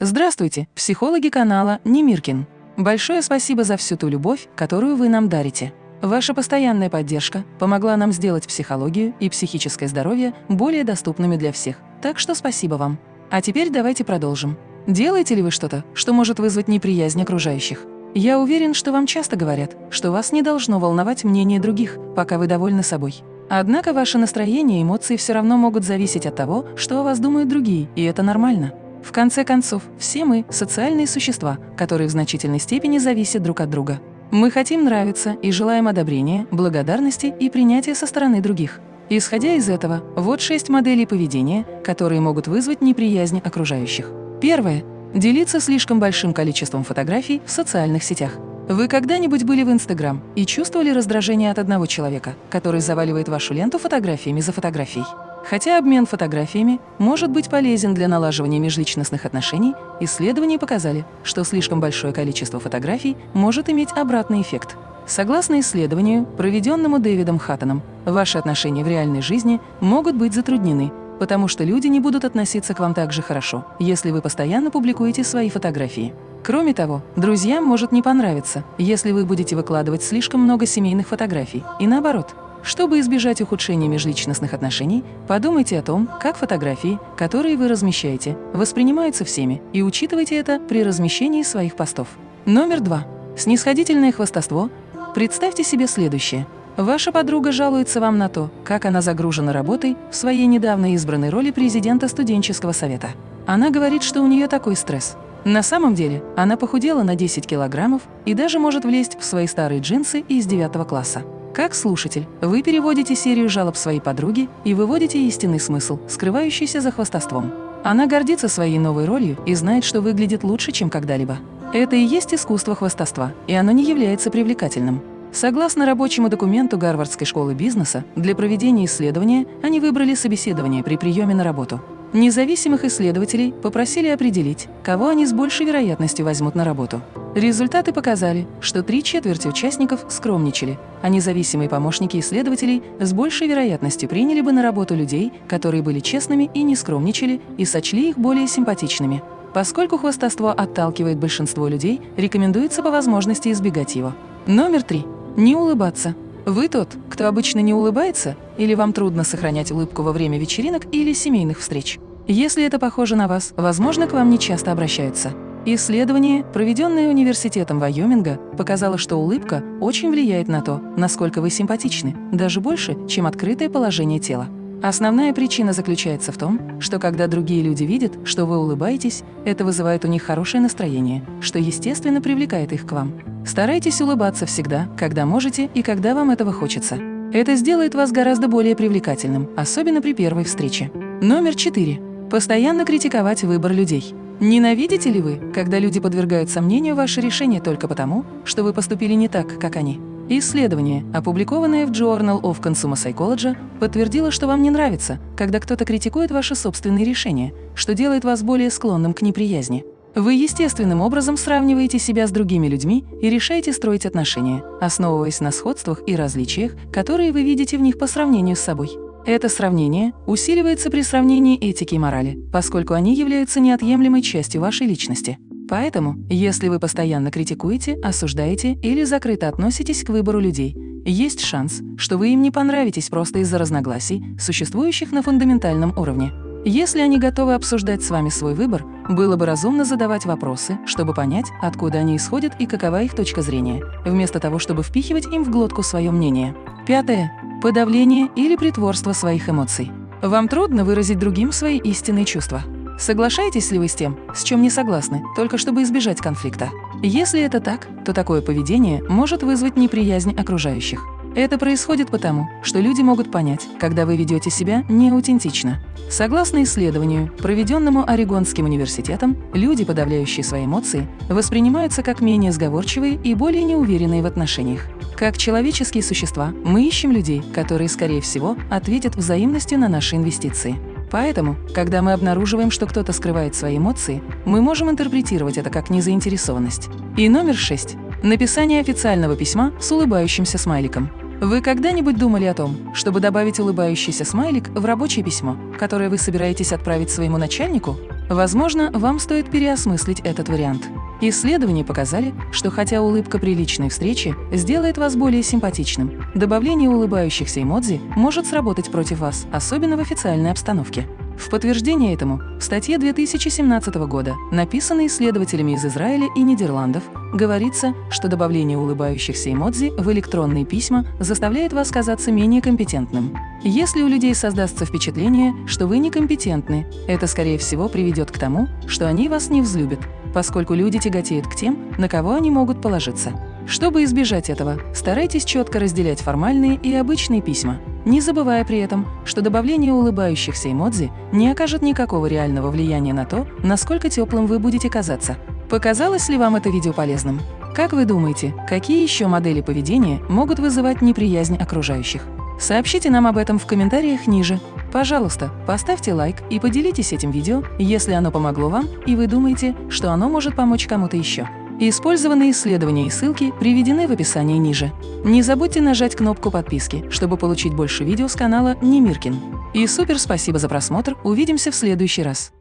Здравствуйте, психологи канала Немиркин. Большое спасибо за всю ту любовь, которую вы нам дарите. Ваша постоянная поддержка помогла нам сделать психологию и психическое здоровье более доступными для всех. Так что спасибо вам. А теперь давайте продолжим. Делаете ли вы что-то, что может вызвать неприязнь окружающих? Я уверен, что вам часто говорят, что вас не должно волновать мнение других, пока вы довольны собой. Однако ваше настроение и эмоции все равно могут зависеть от того, что о вас думают другие, и это нормально. В конце концов, все мы – социальные существа, которые в значительной степени зависят друг от друга. Мы хотим нравиться и желаем одобрения, благодарности и принятия со стороны других. Исходя из этого, вот шесть моделей поведения, которые могут вызвать неприязнь окружающих. Первое. Делиться слишком большим количеством фотографий в социальных сетях. Вы когда-нибудь были в Инстаграм и чувствовали раздражение от одного человека, который заваливает вашу ленту фотографиями за фотографией? Хотя обмен фотографиями может быть полезен для налаживания межличностных отношений, исследования показали, что слишком большое количество фотографий может иметь обратный эффект. Согласно исследованию, проведенному Дэвидом Хаттоном, ваши отношения в реальной жизни могут быть затруднены, потому что люди не будут относиться к вам так же хорошо, если вы постоянно публикуете свои фотографии. Кроме того, друзьям может не понравиться, если вы будете выкладывать слишком много семейных фотографий, и наоборот. Чтобы избежать ухудшения межличностных отношений, подумайте о том, как фотографии, которые вы размещаете, воспринимаются всеми, и учитывайте это при размещении своих постов. Номер два. Снисходительное хвастовство. Представьте себе следующее. Ваша подруга жалуется вам на то, как она загружена работой в своей недавно избранной роли президента студенческого совета. Она говорит, что у нее такой стресс. На самом деле, она похудела на 10 килограммов и даже может влезть в свои старые джинсы из 9 класса. Как слушатель, вы переводите серию жалоб своей подруги и выводите истинный смысл, скрывающийся за хвастовством. Она гордится своей новой ролью и знает, что выглядит лучше, чем когда-либо. Это и есть искусство хвастовства, и оно не является привлекательным. Согласно рабочему документу Гарвардской школы бизнеса, для проведения исследования они выбрали собеседование при приеме на работу. Независимых исследователей попросили определить, кого они с большей вероятностью возьмут на работу. Результаты показали, что три четверти участников скромничали, а независимые помощники исследователей с большей вероятностью приняли бы на работу людей, которые были честными и не скромничали, и сочли их более симпатичными. Поскольку хвастовство отталкивает большинство людей, рекомендуется по возможности избегать его. Номер три. Не улыбаться. Вы тот, кто обычно не улыбается, или вам трудно сохранять улыбку во время вечеринок или семейных встреч? Если это похоже на вас, возможно, к вам не часто обращаются. Исследование, проведенное Университетом Вайоминга, показало, что улыбка очень влияет на то, насколько вы симпатичны, даже больше, чем открытое положение тела. Основная причина заключается в том, что когда другие люди видят, что вы улыбаетесь, это вызывает у них хорошее настроение, что естественно привлекает их к вам. Старайтесь улыбаться всегда, когда можете и когда вам этого хочется. Это сделает вас гораздо более привлекательным, особенно при первой встрече. Номер четыре. Постоянно критиковать выбор людей. Ненавидите ли вы, когда люди подвергают сомнению ваше решение только потому, что вы поступили не так, как они? Исследование, опубликованное в Journal of Consumer Psychology, подтвердило, что вам не нравится, когда кто-то критикует ваши собственные решения, что делает вас более склонным к неприязни. Вы естественным образом сравниваете себя с другими людьми и решаете строить отношения, основываясь на сходствах и различиях, которые вы видите в них по сравнению с собой. Это сравнение усиливается при сравнении этики и морали, поскольку они являются неотъемлемой частью вашей личности. Поэтому, если вы постоянно критикуете, осуждаете или закрыто относитесь к выбору людей, есть шанс, что вы им не понравитесь просто из-за разногласий, существующих на фундаментальном уровне. Если они готовы обсуждать с вами свой выбор, было бы разумно задавать вопросы, чтобы понять, откуда они исходят и какова их точка зрения, вместо того, чтобы впихивать им в глотку свое мнение. Пятое. Подавление или притворство своих эмоций. Вам трудно выразить другим свои истинные чувства. Соглашаетесь ли вы с тем, с чем не согласны, только чтобы избежать конфликта? Если это так, то такое поведение может вызвать неприязнь окружающих. Это происходит потому, что люди могут понять, когда вы ведете себя неаутентично. Согласно исследованию, проведенному Орегонским университетом, люди, подавляющие свои эмоции, воспринимаются как менее сговорчивые и более неуверенные в отношениях. Как человеческие существа, мы ищем людей, которые, скорее всего, ответят взаимностью на наши инвестиции. Поэтому, когда мы обнаруживаем, что кто-то скрывает свои эмоции, мы можем интерпретировать это как незаинтересованность. И номер шесть. Написание официального письма с улыбающимся смайликом. Вы когда-нибудь думали о том, чтобы добавить улыбающийся смайлик в рабочее письмо, которое вы собираетесь отправить своему начальнику? Возможно, вам стоит переосмыслить этот вариант. Исследования показали, что хотя улыбка при личной встрече сделает вас более симпатичным, добавление улыбающихся эмодзи может сработать против вас, особенно в официальной обстановке. В подтверждение этому в статье 2017 года, написанной исследователями из Израиля и Нидерландов, говорится, что добавление улыбающихся эмодзи в электронные письма заставляет вас казаться менее компетентным. Если у людей создастся впечатление, что вы некомпетентны, это, скорее всего, приведет к тому, что они вас не взлюбят, поскольку люди тяготеют к тем, на кого они могут положиться. Чтобы избежать этого, старайтесь четко разделять формальные и обычные письма, не забывая при этом, что добавление улыбающихся эмодзи не окажет никакого реального влияния на то, насколько теплым вы будете казаться. Показалось ли вам это видео полезным? Как вы думаете, какие еще модели поведения могут вызывать неприязнь окружающих? Сообщите нам об этом в комментариях ниже. Пожалуйста, поставьте лайк и поделитесь этим видео, если оно помогло вам и вы думаете, что оно может помочь кому-то еще. Использованные исследования и ссылки приведены в описании ниже. Не забудьте нажать кнопку подписки, чтобы получить больше видео с канала Немиркин. И супер спасибо за просмотр, увидимся в следующий раз.